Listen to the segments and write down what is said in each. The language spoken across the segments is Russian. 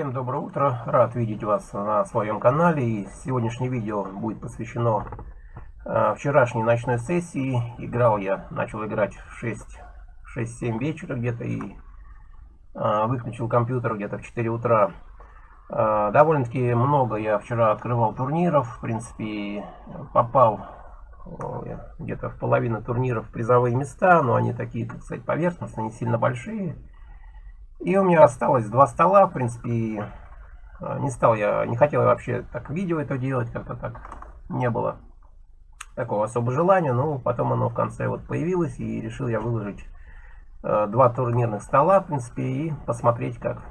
Всем доброе утро, рад видеть вас на своем канале и сегодняшнее видео будет посвящено э, вчерашней ночной сессии. Играл я, начал играть в 6-7 вечера где-то и э, выключил компьютер где-то в 4 утра. Э, Довольно-таки много я вчера открывал турниров, в принципе попал где-то в половину турниров призовые места, но они такие, так сказать, поверхностные, не сильно большие. И у меня осталось два стола, в принципе, а, не стал я, не хотел я вообще так видео это делать, как-то так не было такого особого желания, но потом оно в конце вот появилось, и решил я выложить э, два турнирных стола, в принципе, и посмотреть, как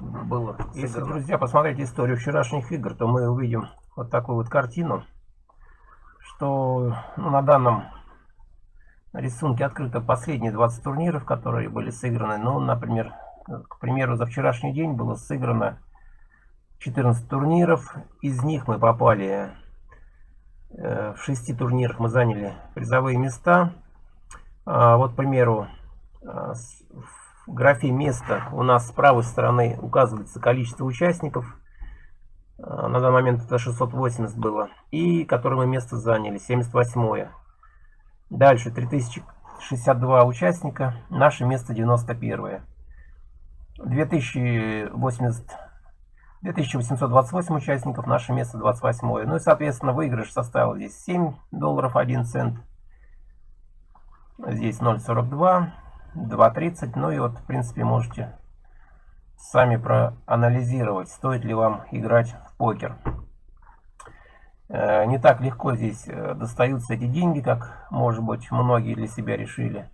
было. Если, друзья, посмотреть историю вчерашних игр, то мы увидим вот такую вот картину, что ну, на данном рисунке открыто последние 20 турниров, которые были сыграны. Ну, например, к примеру, за вчерашний день было сыграно 14 турниров. Из них мы попали э, в 6 турнирах, мы заняли призовые места. А, вот, к примеру, э, в графе место у нас с правой стороны указывается количество участников. Э, на данный момент это 680 было. И которое мы место заняли, 78 -е. Дальше 3062 участника, наше место 91 -е. 2080, 2828 участников, наше место 28. Ну и, соответственно, выигрыш составил здесь 7 долларов 1 цент. Здесь 0.42, 2.30. Ну и вот, в принципе, можете сами проанализировать, стоит ли вам играть в покер. Э, не так легко здесь э, достаются эти деньги, как, может быть, многие для себя решили.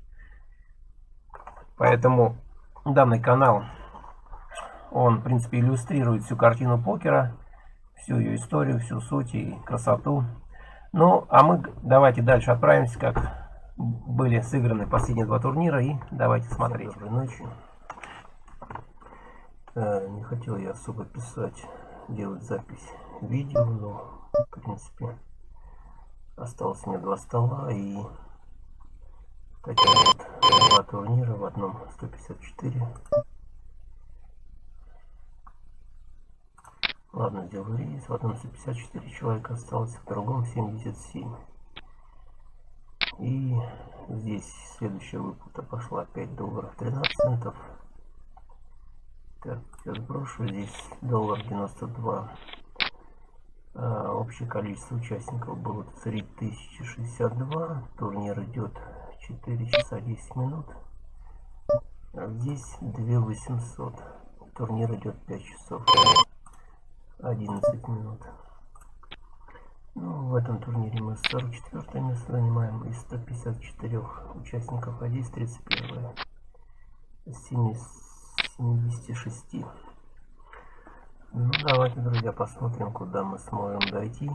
Поэтому данный канал, он, в принципе, иллюстрирует всю картину покера, всю ее историю, всю суть и красоту. Ну, а мы давайте дальше отправимся, как были сыграны последние два турнира, и давайте смотреть. Доброй ночи. Э, не хотел я особо писать, делать запись видео, но, в принципе, осталось мне два стола и такие вот два турнира, в одном 154. Ладно, сделаю рейс. В одном 154 человека осталось, в другом 77. И здесь следующая выплата пошла 5 долларов 13 центов. Так, сейчас брошу. Здесь доллар 92. А, общее количество участников было 3062. Турнир идет 4 часа 10 минут. А здесь 2800. Турнир идет 5 часов 11 минут. Ну, в этом турнире мы 44 место занимаем из 154 участников, а здесь 31 из 76. Ну, давайте, друзья, посмотрим, куда мы сможем дойти.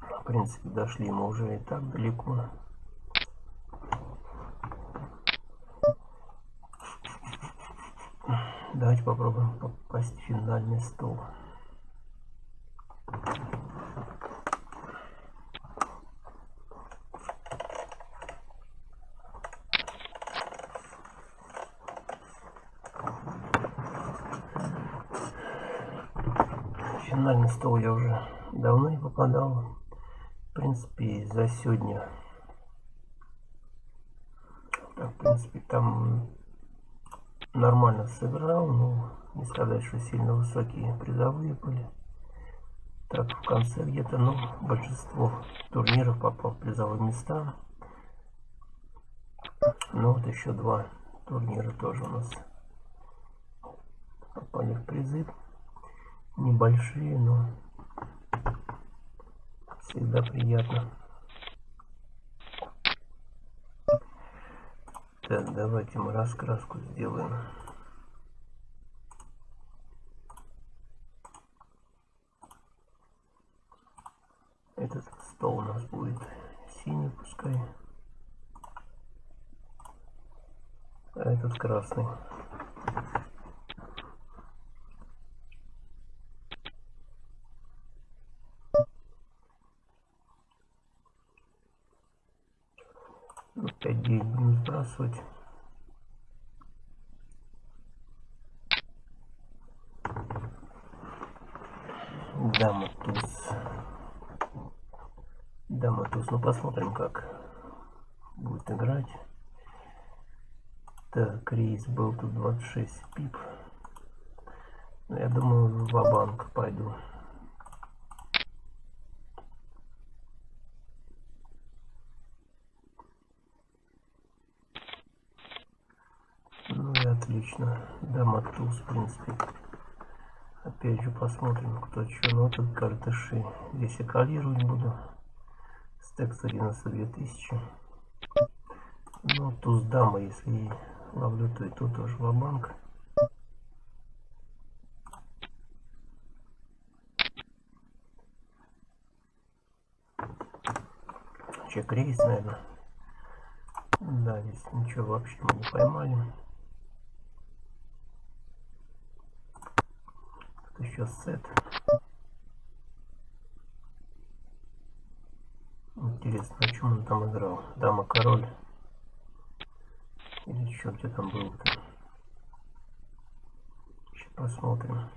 В принципе, дошли мы уже и так далеко. Давайте попробуем попасть в финальный стол. финальный стол я уже давно не попадал. В принципе, за сегодня. Так, в принципе, там нормально сыграл, но не сказать, что сильно высокие призовые были. Так, в конце где-то, ну, большинство турниров попал в призовые места. Ну, вот еще два турнира тоже у нас попали в призы. Небольшие, но всегда приятно. Так, давайте мы раскраску сделаем. Этот стол у нас будет синий, пускай. А этот красный. Опять 9 будем туз. Дама туз. Ну посмотрим, как будет играть. Так, рейс был тут 26 пип. Ну, я думаю, в банк пойду. Ну и отлично. Дама туз, в принципе. Опять же посмотрим, кто что. Ну тут картыши. Здесь я калировать буду. Стек 192 тысячи. Ну, туз дама, если ловлю, то и тут тоже в банк Чек рейс, наверное. Да, здесь ничего вообще мы не поймали. Еще сет. Интересно, о чем он там играл? Дама король. Или что где там был-то? Сейчас посмотрим.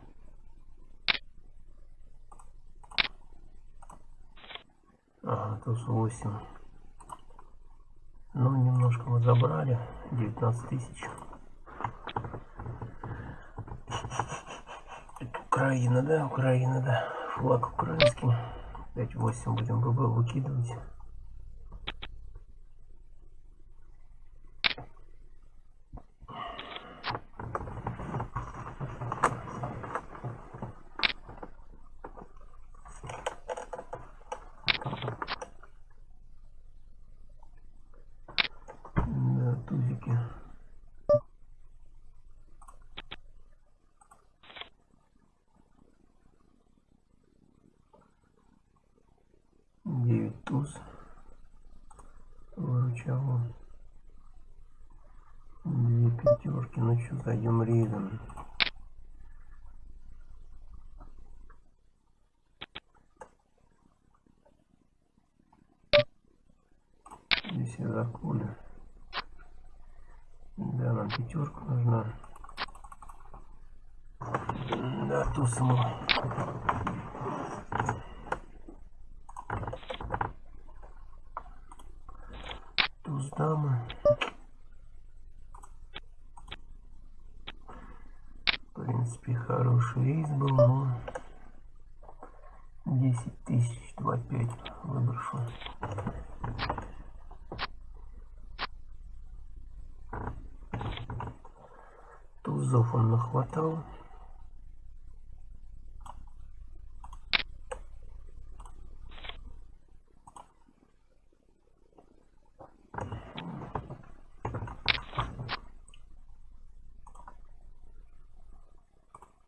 Ага, туз 8. Ну, немножко мы забрали. 19 тысяч. Украина, да, Украина, да. Флаг украинский. 5-8 будем ББ выкидывать. тузики. Девять туз. Выручал Две пятерки. Ну что, зайдем рейдом. Здесь я заколю. Да, нам пятерка нужна. Да, ту саму. Туз дама. В принципе, хороший рейс был, но 10 тысяч, 2,5 выброшу. Тузов он нахватал.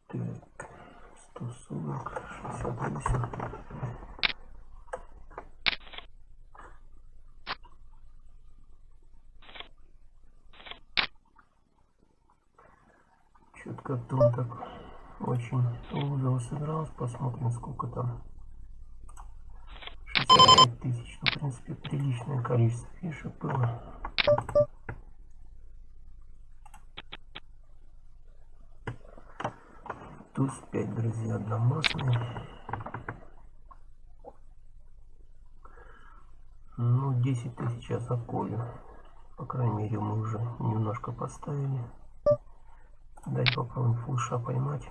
Так, 140, 68. Что-то как-то он так очень лузово сыгрался. Посмотрим, сколько там. 65 тысяч. Ну, в принципе, приличное количество фишек было. Туз 5, друзья, одномастные. Ну, 10 тысяч я заколю. По крайней мере, мы уже немножко поставили. Дать попробуем фулша поймать.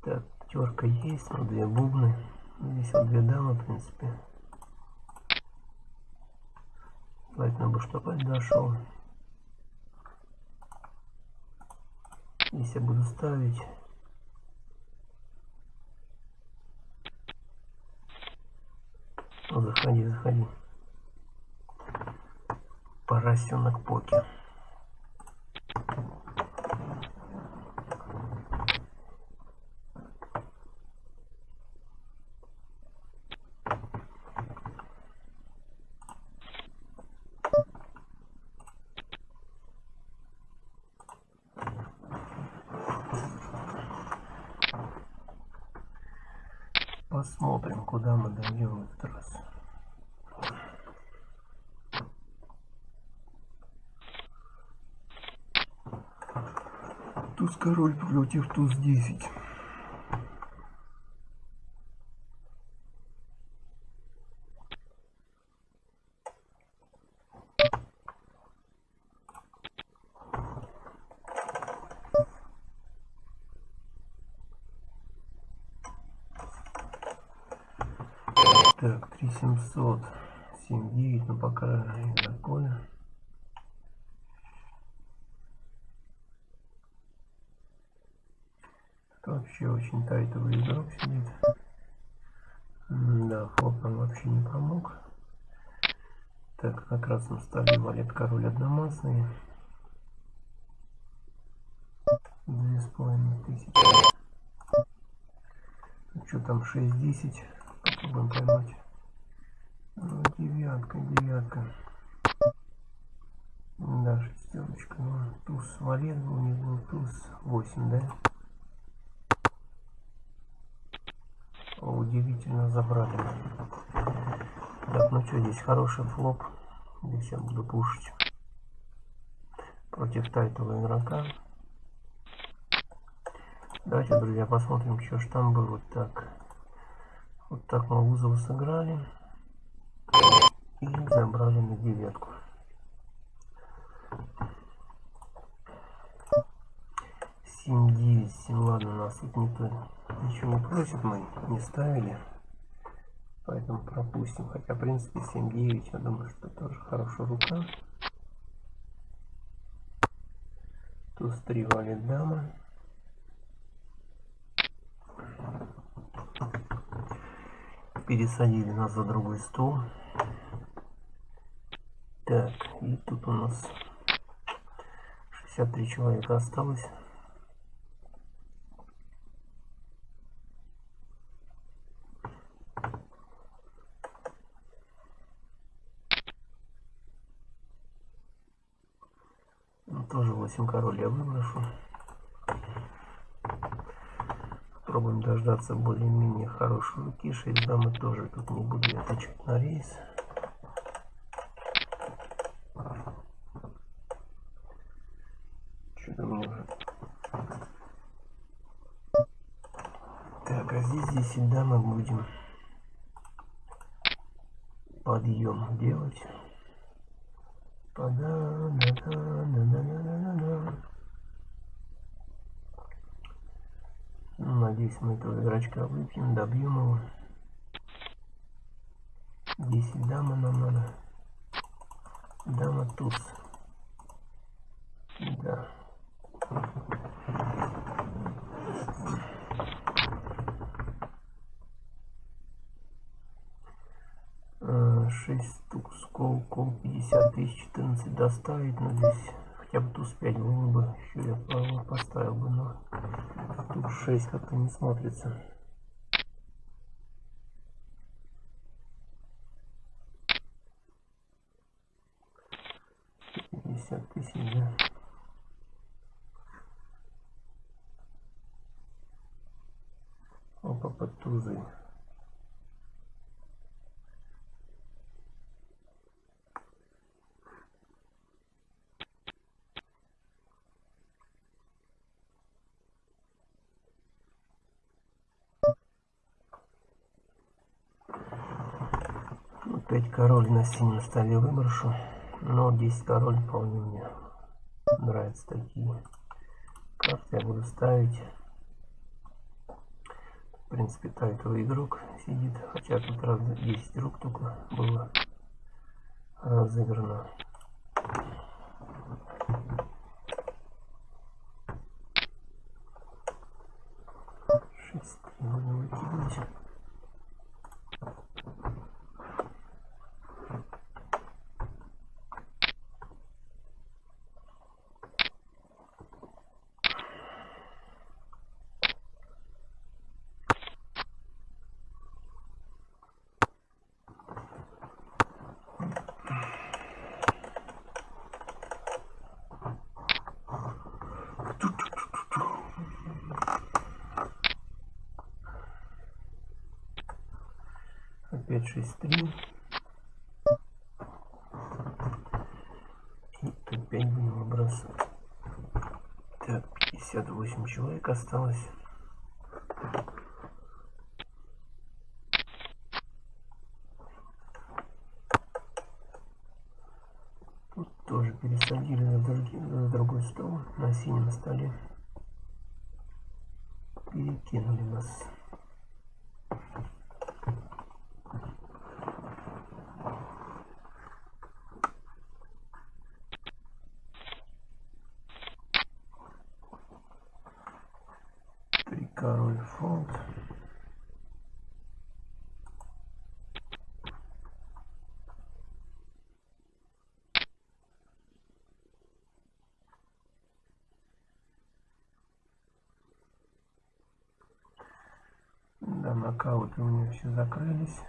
Так, терка есть, но две бубны. Здесь вот две дамы, в принципе. Желательно бы, чтобы дошел. Здесь я буду ставить. Ну, заходи, заходи. Поросенок покер. Посмотрим, куда мы дойдем в этот раз. Туз король против туз 10. Так, 3700, 79, но пока не такое. Вообще очень тайтовый игрок сидит. Да, флоп нам вообще не помог. Так, на красном столе валет король одномастный. Две с половиной тысячи. Ну, что там, 6-10. Попробуем поймать. Ну, девятка, девятка. Да, шестерочка. Ну, туз валет был, не был туз 8, да? Удивительно забрали. Так, ну что, здесь хороший флоп. Здесь я буду пушить против тайтового игрока. Давайте, друзья, посмотрим, что ж там было. Так. Вот так мы Узова сыграли. И забрали на девятку. 7-9, 7, ладно, нас тут никто ничего просит, мы не ставили. Поэтому пропустим. Хотя, в принципе, 7-9, я думаю, что тоже хорошая рука. Туз 3 валит дама. Пересадили нас за другой стол. Так, и тут у нас 63 человека осталось. 8 король я выброшу. Пробуем дождаться более-менее хорошей руки. 6 дамы тоже тут не буду я отвечать на рейс. Что-то мне. Так, а здесь 10 дамы будем подъем делать. Надеюсь, мы этого игрочка выпьем, добьем его. 10 дама нам надо. Дама туз. Да. 6 штук скол, кол 50 тысяч 14 доставить, но здесь хотя бы туз 5 было бы, еще я поставил бы, но 6 как-то не смотрится. Пятьдесят тысяч. Опа, под тузы. Опять король на синем столе выброшу. Но 10 король вполне мне нравятся такие карты. Я буду ставить. В принципе, тайтовый игрок сидит. Хотя тут раз 10 рук только было разыграно. Шесть будем выкидывать. Опять 6 3 и опять будем выбрасывать так 58 человек осталось. Тут тоже пересадили на, другие, на другой стол, на синем столе. Перекинули нас. король фунт. Да, нокауты у меня все закрылись.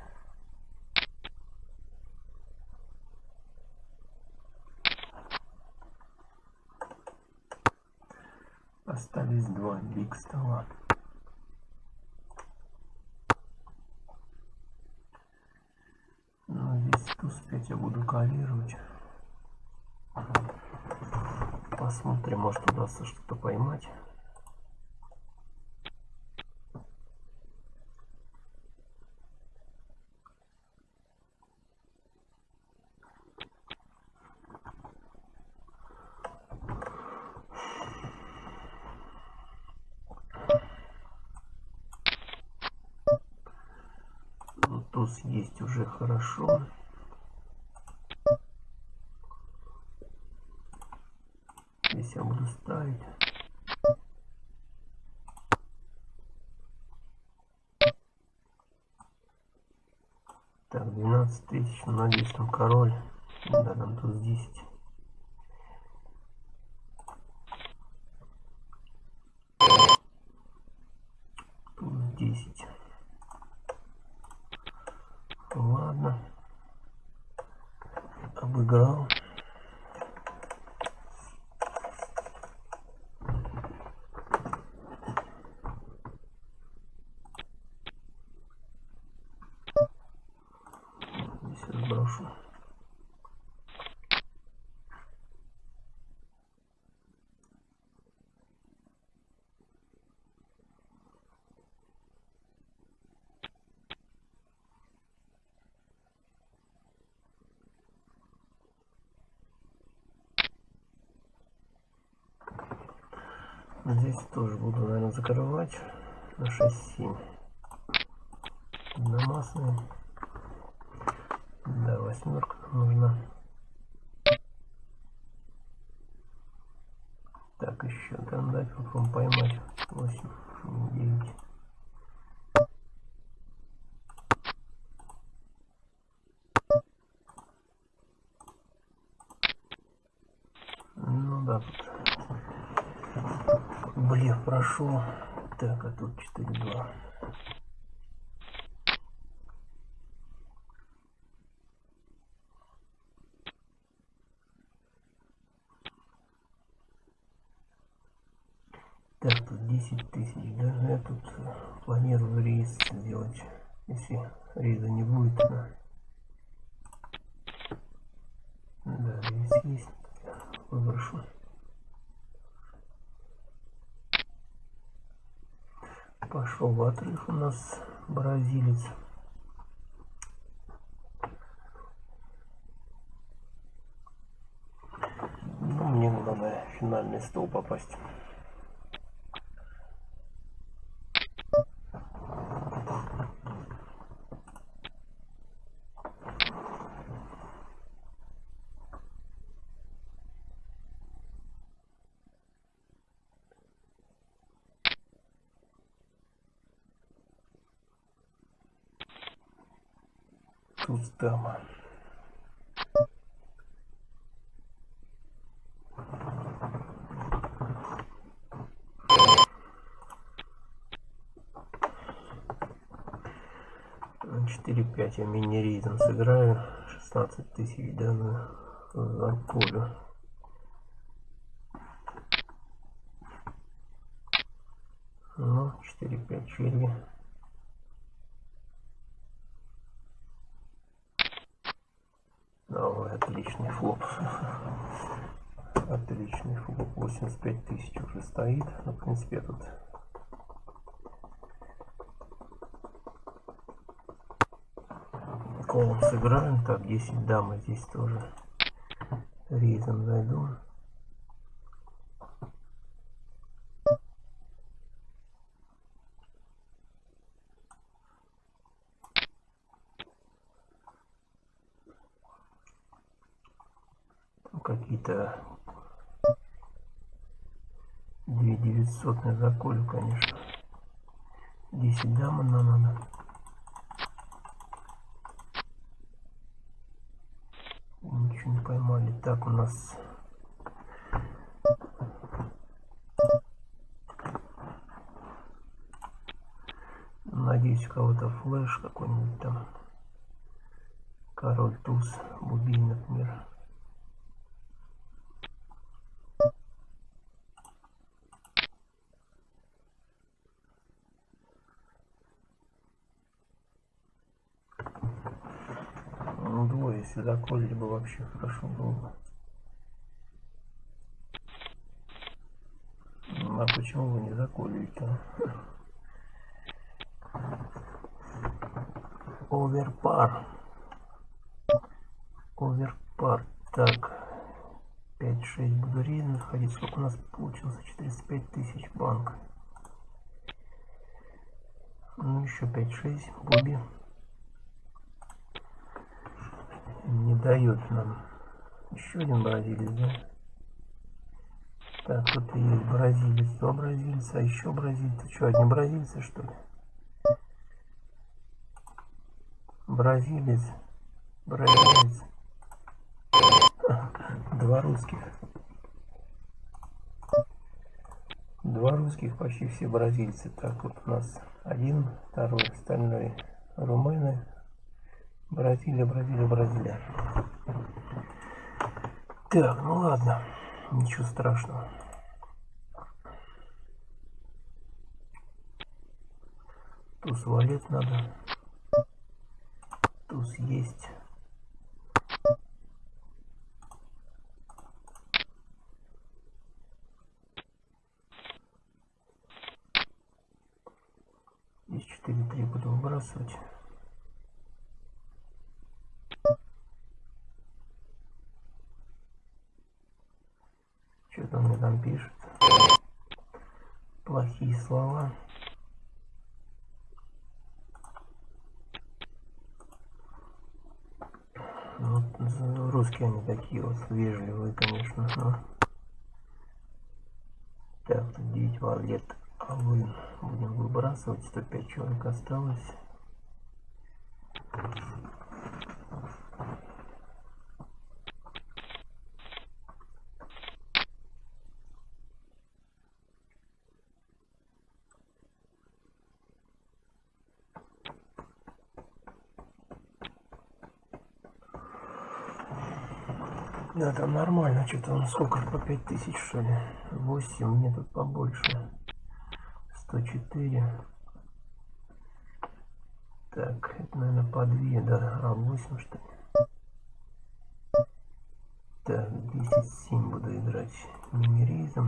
Остались два биг стола. успеть я буду калировать. Посмотрим, может удастся что-то поймать. Ну, туз есть уже хорошо. Здесь я буду ставить. Так, 12 тысяч, надеюсь, там король. Да, там тут 10. Тут 10. Ладно. Обыграл. сброшу. Здесь тоже буду, наверное, закрывать на 6-7. Намасные. Да, восьмерка нужна. Так, еще там дать, попробуем поймать. 8, 9. Ну да, тут прошел. Так, а тут 4-2. Так, тут 10 тысяч, да? Я тут планирую рейс сделать. Если рейза не будет, да. Да, рейс есть. Выброшу. Пошел в отрыв у нас бразилец. Ну, мне надо финальный стол попасть. Тут дама. Четыре пять я мини ритм сыграю. 16 тысяч да, на, полю. Ну, 4-5 черви. Стоит. Ну, в принципе, тут колом сыграем. Так, 10 дамы здесь тоже рейзом зайду. какие-то 2900 на заколю, конечно. 10 дамы нам надо. Ничего не поймали. Так, у нас... Надеюсь, у кого-то флеш какой-нибудь там. Король туз, бубей, например. Если заколили бы вообще хорошо было бы. Ну, а почему вы не заколили-то? Оверпар. Оверпар. Так. 5-6 буду рейд находить. Сколько у нас получилось? 405 тысяч банк. Ну еще 5-6. Буби. не дает нам. Еще один бразилец, да? Так, тут и есть бразилец, два бразильца, а еще бразильцы. Что, одни бразильцы, что ли? Бразилец, бразилец. Два русских. Два русских, почти все бразильцы. Так, вот у нас один, второй, остальной румыны, Бразилия, Бразилия, Бразилия. Так, ну ладно, ничего страшного. Туз валет надо. Туз есть. Здесь 4-3 буду выбрасывать. Что-то мне там пишет. Плохие слова. Вот русские они такие вот вежливые, конечно. Но... Так, 9 валет. А вы будем выбрасывать. 105 человек осталось. Да, там нормально. Что-то он сколько? По 5000 что ли? 8, мне тут побольше. 104. Так, это, наверное, по 2, да. А 8 что ли? Так, 10-7 буду играть мимеризм.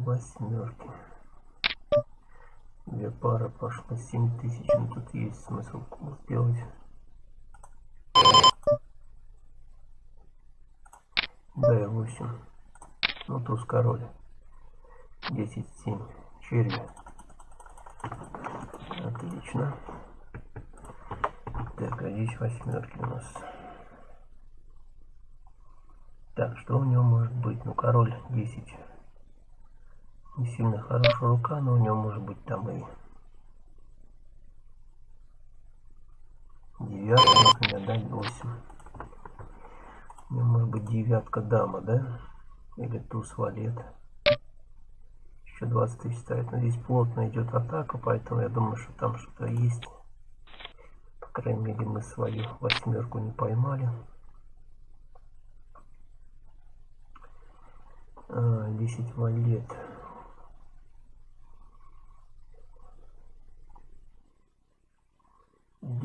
Восьмерки. Две пары пошло 7 тысяч. Ну, тут есть смысл сделать. Да, 8. Ну, туз король. 10, 7. Черви. Отлично. Так, а здесь восьмерки у нас. Так, что у него может быть? Ну, король 10 не сильно хорошая рука, но у него может быть там и девятка, например, да, 8. У него может быть девятка дама, да? Или туз валет. Еще 20 тысяч ставит. Но здесь плотно идет атака, поэтому я думаю, что там что-то есть. крайней мере, мы свою восьмерку не поймали. А, 10 валет.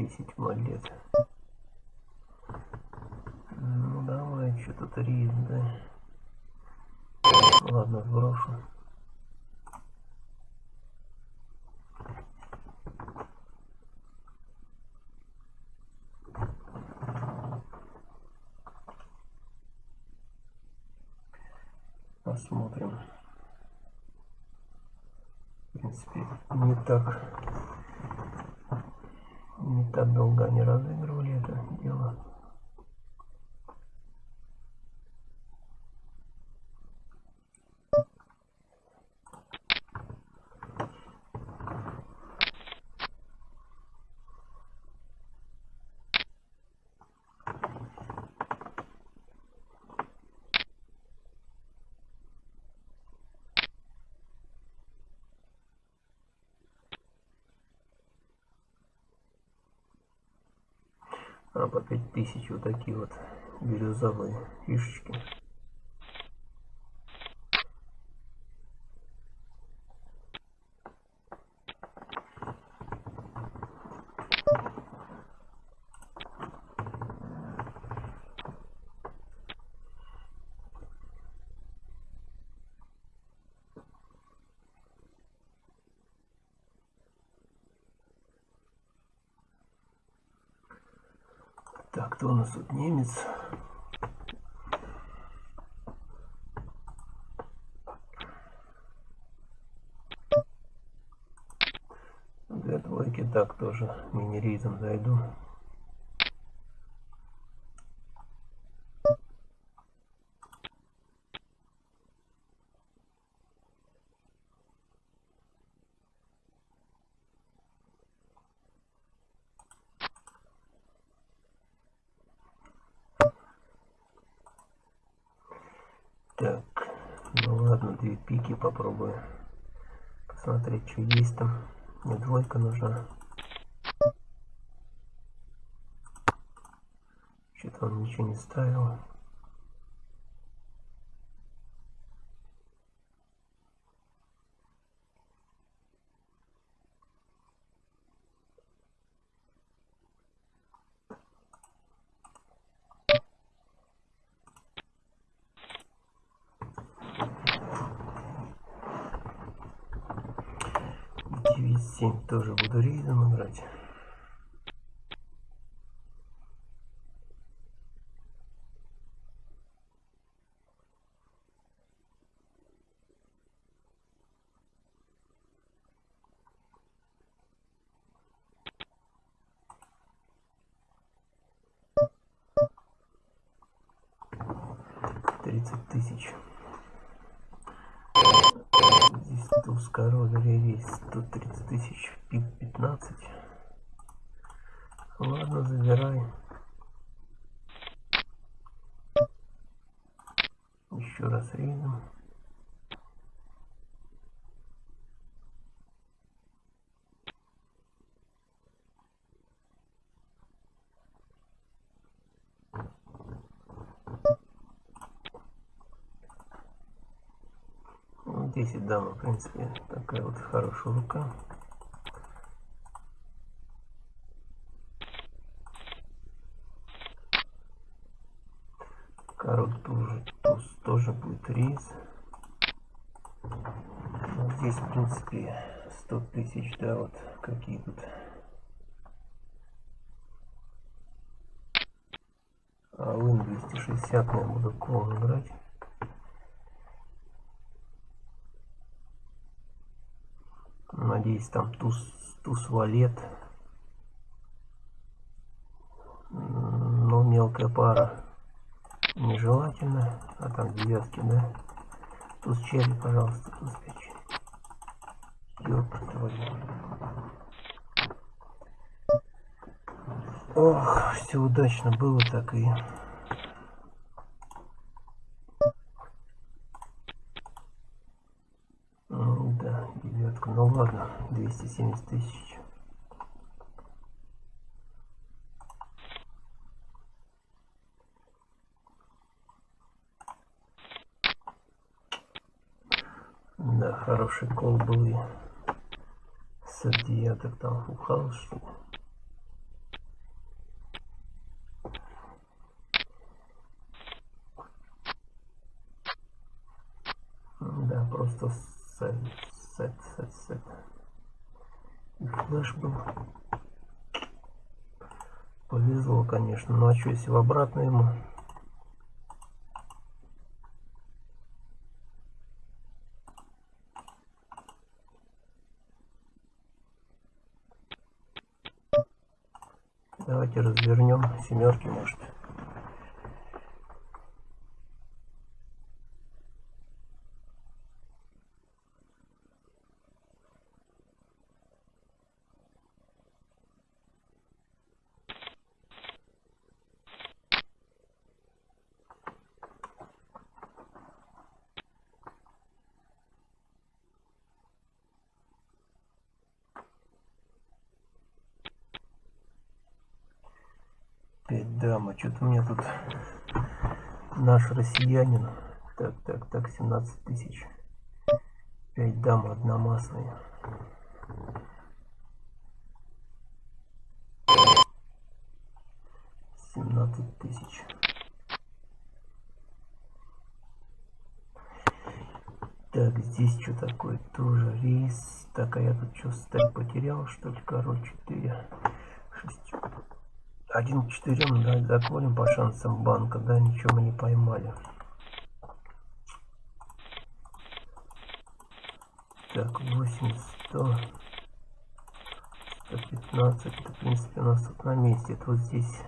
Десять монет. Ну давай, что тут рис, да? Ладно, сброшу. Посмотрим. В принципе, не так не так долго они разыгрывали это дело. а по 5000 вот такие вот бирюзовые фишечки Так, кто у нас тут немец? Две двойки, так, тоже мини-рейзом зайду. Так, две пики попробую. Посмотреть, что есть там. Мне двойка нужна. Что-то он ничего не ставил. девять семь тоже буду играть тридцать тысяч. Здесь туз король ревись 130 тысяч 15 ладно забирай еще раз рейдом 10 дама, в принципе, такая вот хорошая рука. Король тоже, туз тоже будет рейс. Ну, здесь, в принципе, 100 тысяч, да, вот какие тут. А вин 260 я буду кол играть. Надеюсь, там туз, туз валет. Но мелкая пара нежелательно. А там девятки, да? Туз черри, пожалуйста, туз печи. Ёб твою. Ох, все удачно было так и да, девятка. Ну ладно, 270 тысяч. Хороший кол был и с девяток там что ли. Да, просто сет, сет, сет, сет. И флеш был. Повезло, конечно. Ну а что, если в обратно ему? Давайте развернем семерки, может. Пять меня тут наш россиянин. Так, так, так, 17 тысяч. Пять дам одномастные. Семнадцать тысяч. Так, здесь что такое? Тоже рейс. Так, а я тут что, стать потерял, что ли? Король 4. Шестер. Один к четырем, да, заколем по шансам банка, да, ничего мы не поймали. Так, 8, 100, 115, это, в принципе, у нас тут на месте. Это вот здесь,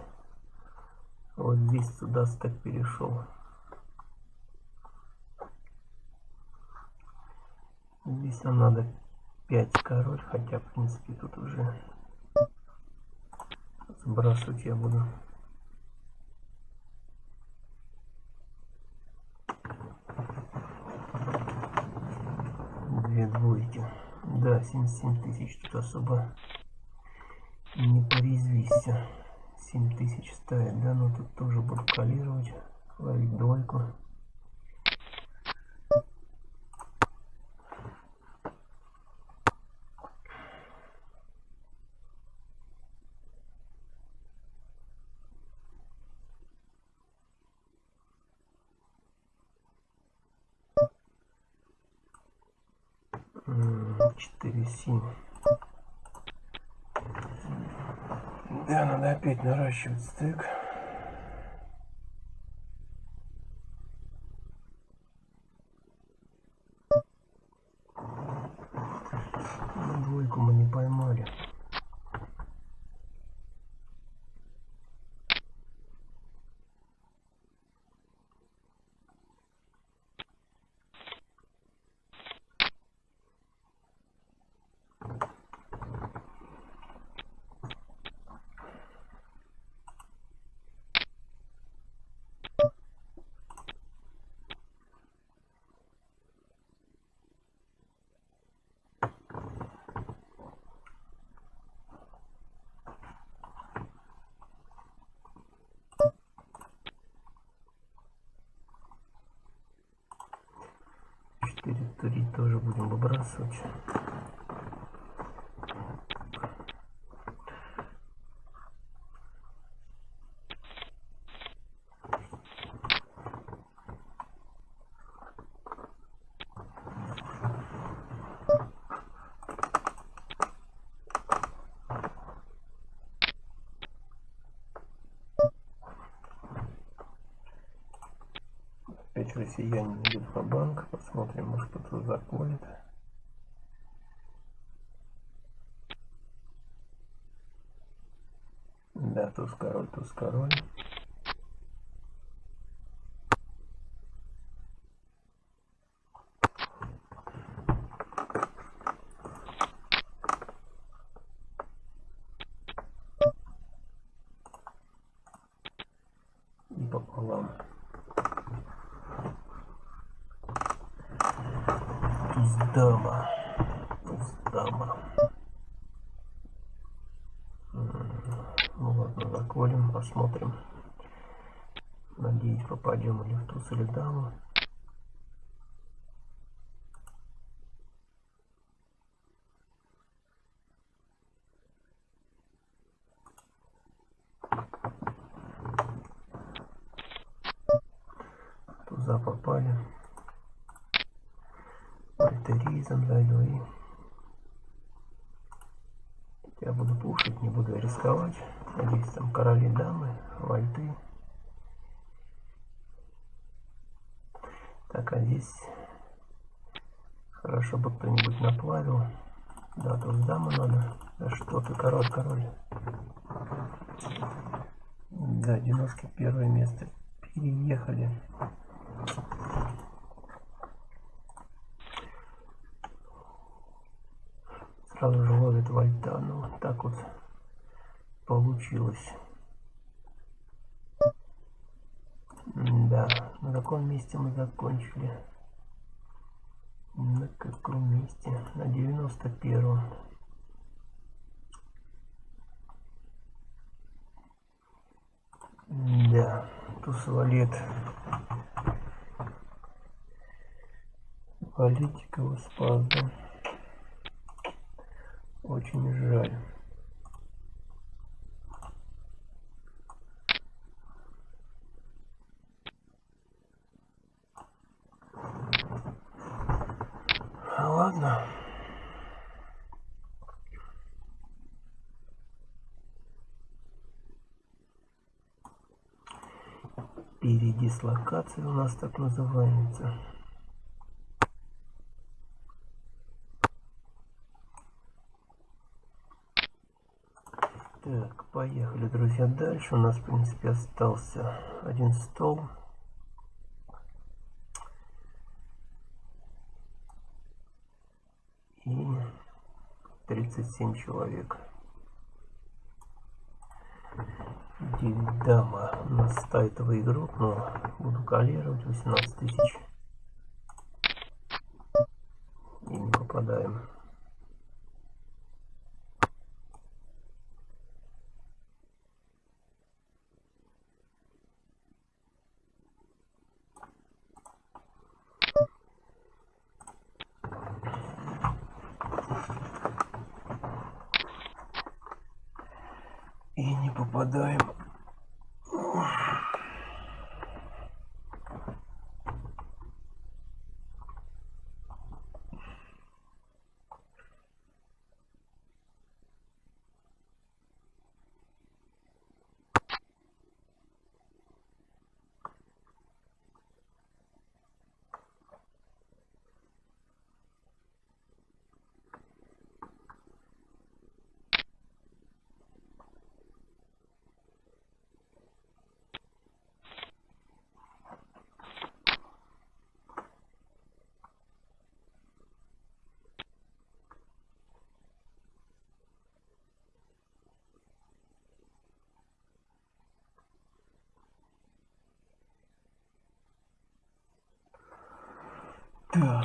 вот здесь сюда стак перешел. Здесь нам надо 5 король, хотя, в принципе, тут уже Сбрасывать я буду. Две двойки. Да, 77 тысяч тут особо не порезвись. 7 тысяч ставит, да, но тут тоже буду калировать, ловить двойку. четыре семь да надо опять наращивать стек двойку мы не поймали Четыре тоже выбрасывать. опять россияне идут по банк посмотрим может кто-то заколет да туз король туз король туз или. Туза попали. Альтеризм зайду ну и... Я буду пушить, не буду рисковать. Надеюсь, там короли, дамы, вальты. Хорошо бы кто-нибудь наплавил. Да, тут даму надо. Да что ты, король, король. Да, 91 место. Переехали. Сразу же ловит вальта. Ну, вот так вот получилось. Да, на каком месте мы закончили? На каком месте? На 91 Да, туз валет. Политика спазда. Очень жаль. Ладно. Передислокация у нас так называется. Так, поехали, друзья, дальше. У нас, в принципе, остался один стол. И 37 человек. Дама нас ставит в игру, но буду калировать 18 тысяч. И не попадаем. И не попадаем.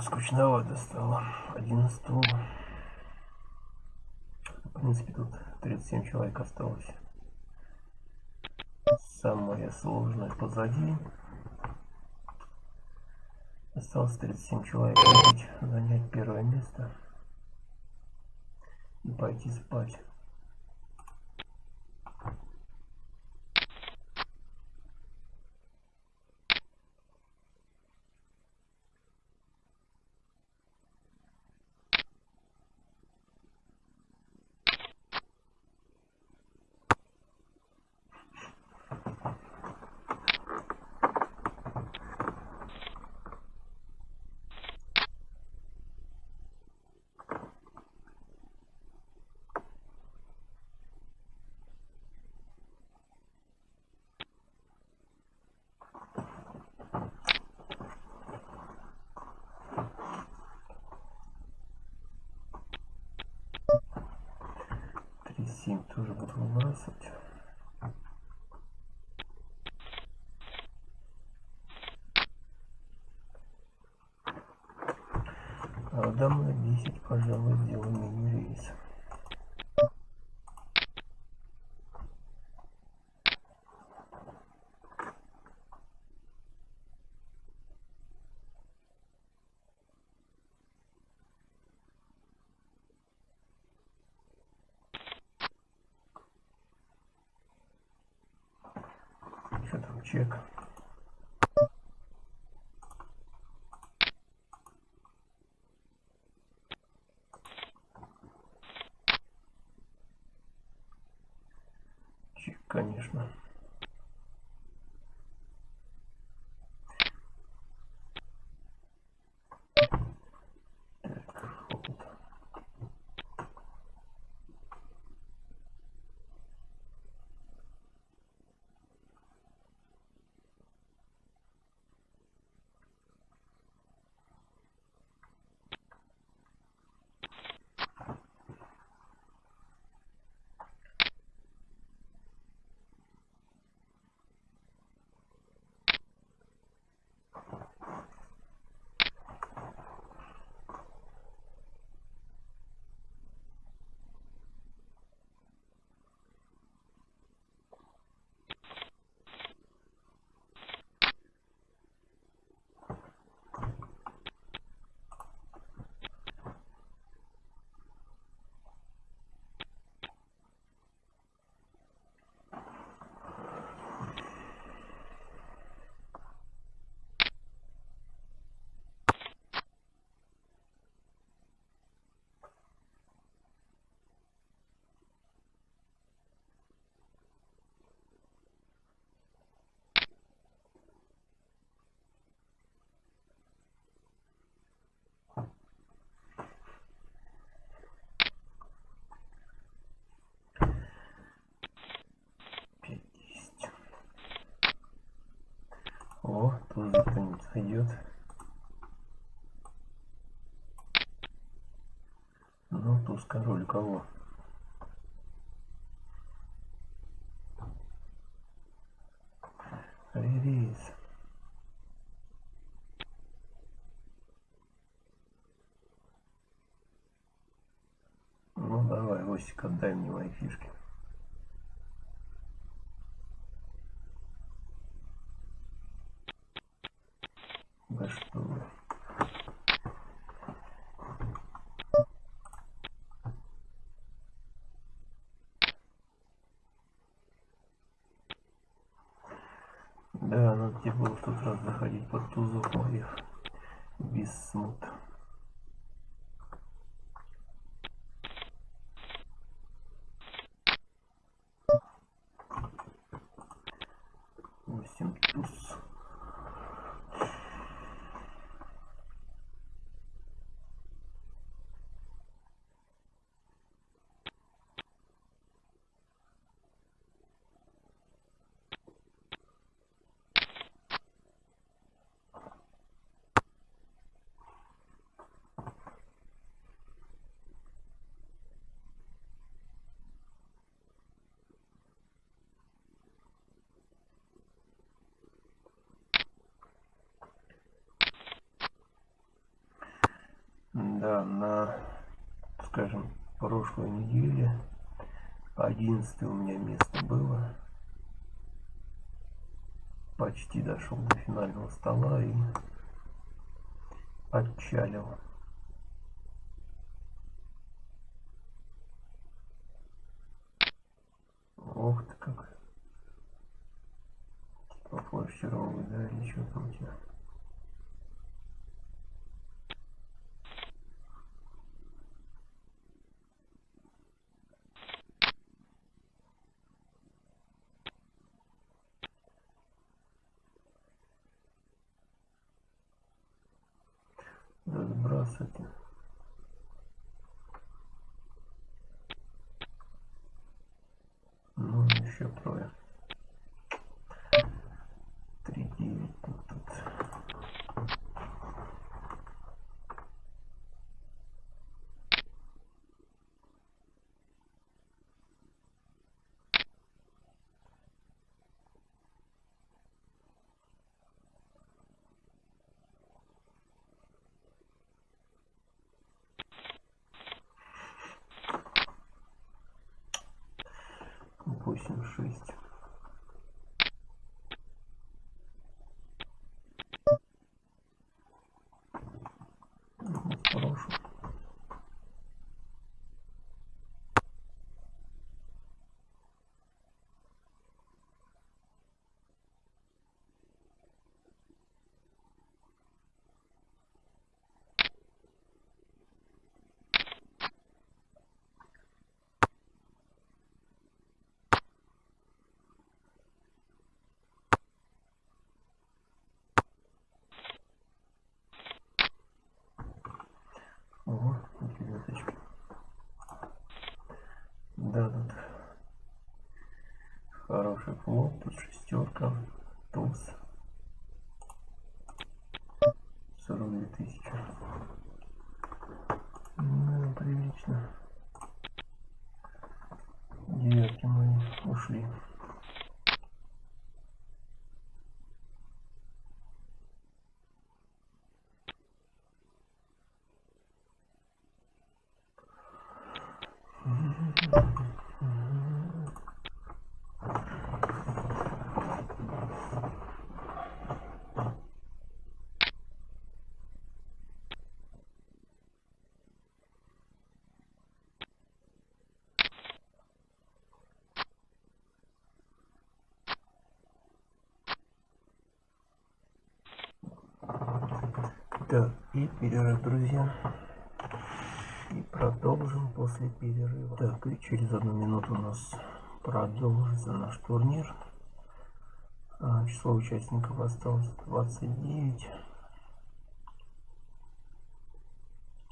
Скучновато стало. Один стол. В принципе, тут 37 человек осталось. Самое сложное позади. Осталось 37 человек. Занять первое место. И пойти спать. Семь тоже буду выбрасывать. А домой 10, пожалуй, сделаем меню чек. Чек, конечно. Зайдет. Ну, туз король кого? Да что вы. Да, надо тебе было в тот раз заходить под тузов моих без смут. Восемь туз. Да, на, скажем, прошлой неделе 11 у меня место было. Почти дошел до финального стола и отчалил. Ох ты как. Типа флеш да, или что там у тебя? Здравствуйте. Ну, еще трое. Восемь шесть. Тут шестерка, туз. 42 тысячи. Ну, прилично. Девятки мы ушли. Так, и перерыв, друзья. И продолжим после перерыва. Так, и через одну минуту у нас продолжится наш турнир. А, число участников осталось 29.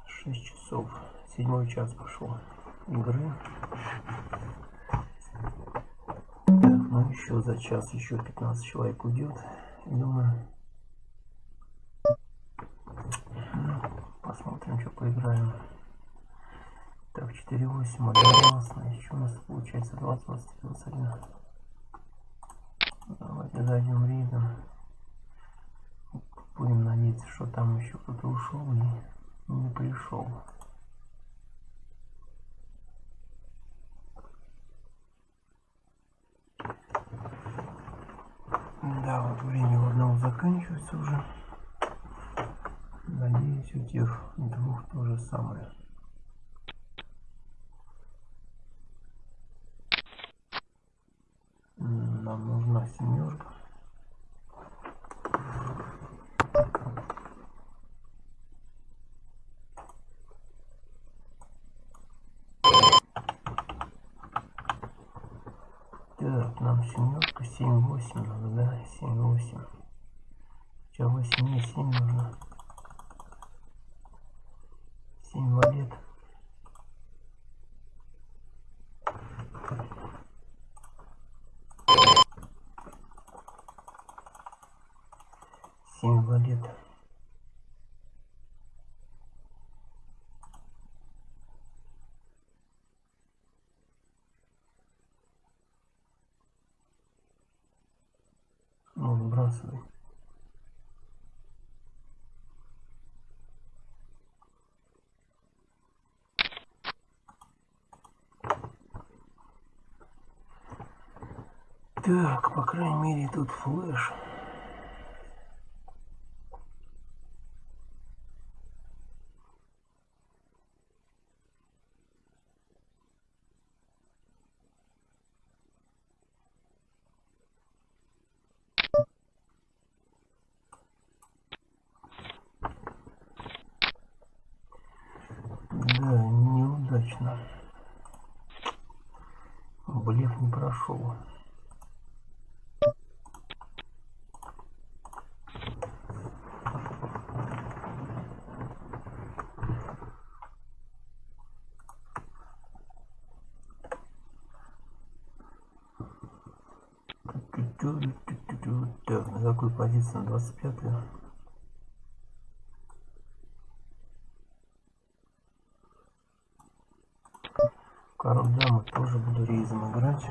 6 часов. Седьмой час пошел игры. Так, ну еще за час еще 15 человек уйдет. Думаю, Поиграем. Так, 4-8, одногласно. Еще у нас получается 20, 20, 21. Давайте зайдем рейдом. Будем надеяться, что там еще кто-то ушел и не пришел. Да, вот время у одного заканчивается уже. Надеюсь, у тех двух то же самое. Нам нужна семерка. Так, нам семерка, семь, восемь надо, да, семь, восемь. Хотя восемь, не семь нужно. Семь валет. Семь валет. Ну, сбрасывай. Так, по крайней мере, тут флеш. Да, неудачно. Блеф не прошел. Так, на какой позиции? На 25 -ю? Король дамы тоже буду рейзом играть.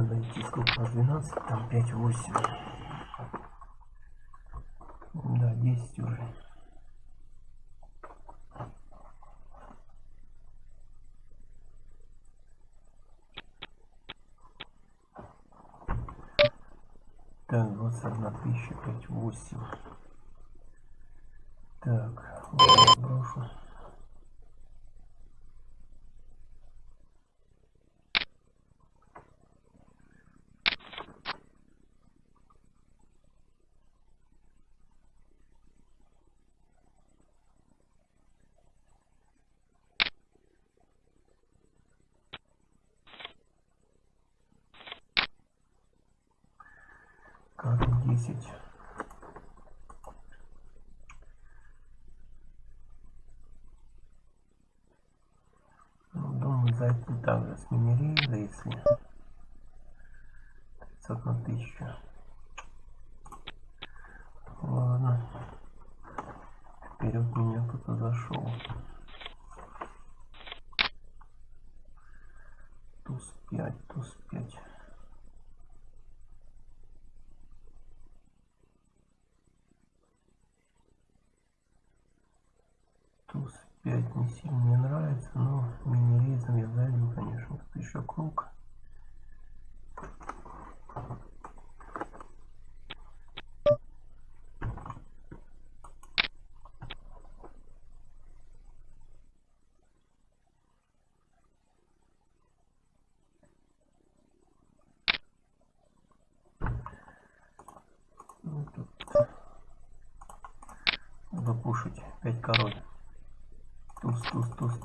Надо идти сколько нас 12 там 5 8 да 10 уже Так, 21 тысяча, 5, 8. Так, брошу. 10. Ну, думаю, зайти также с нас если 500 на 1000.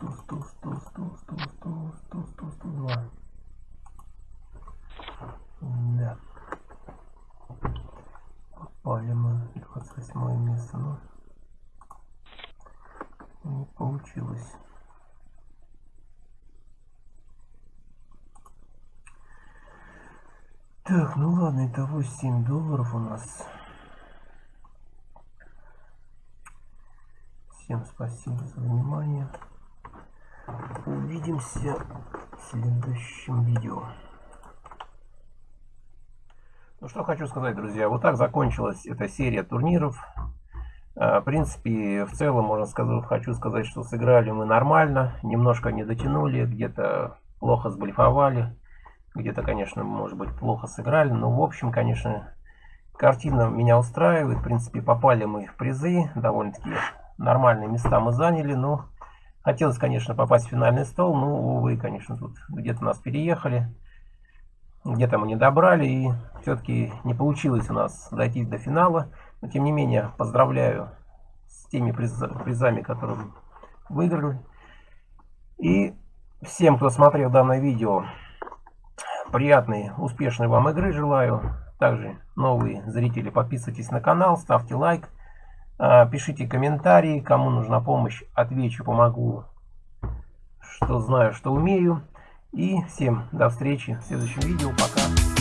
Туз, туз, туз, туз, туз, туз, туз, туз, туз, два. Да. Попали мы 28 место, но не получилось. Так, ну ладно, итого 7 долларов у нас. Всем спасибо за внимание. Увидимся в следующем видео. Ну что хочу сказать, друзья. Вот так закончилась эта серия турниров. А, в принципе, в целом, можно сказать, хочу сказать, что сыграли мы нормально. Немножко не дотянули, где-то плохо сблифовали. Где-то, конечно, может быть, плохо сыграли. Но, в общем, конечно, картина меня устраивает. В принципе, попали мы в призы довольно-таки нормальные места мы заняли, но хотелось, конечно, попасть в финальный стол, но, увы, конечно, тут где-то нас переехали, где-то мы не добрали, и все-таки не получилось у нас дойти до финала. Но, тем не менее, поздравляю с теми призами, которые выиграли. И всем, кто смотрел данное видео, приятной, успешной вам игры желаю. Также новые зрители, подписывайтесь на канал, ставьте лайк. А, пишите комментарии, кому нужна помощь, отвечу, помогу, что знаю, что умею. И всем до встречи в следующем видео. Пока.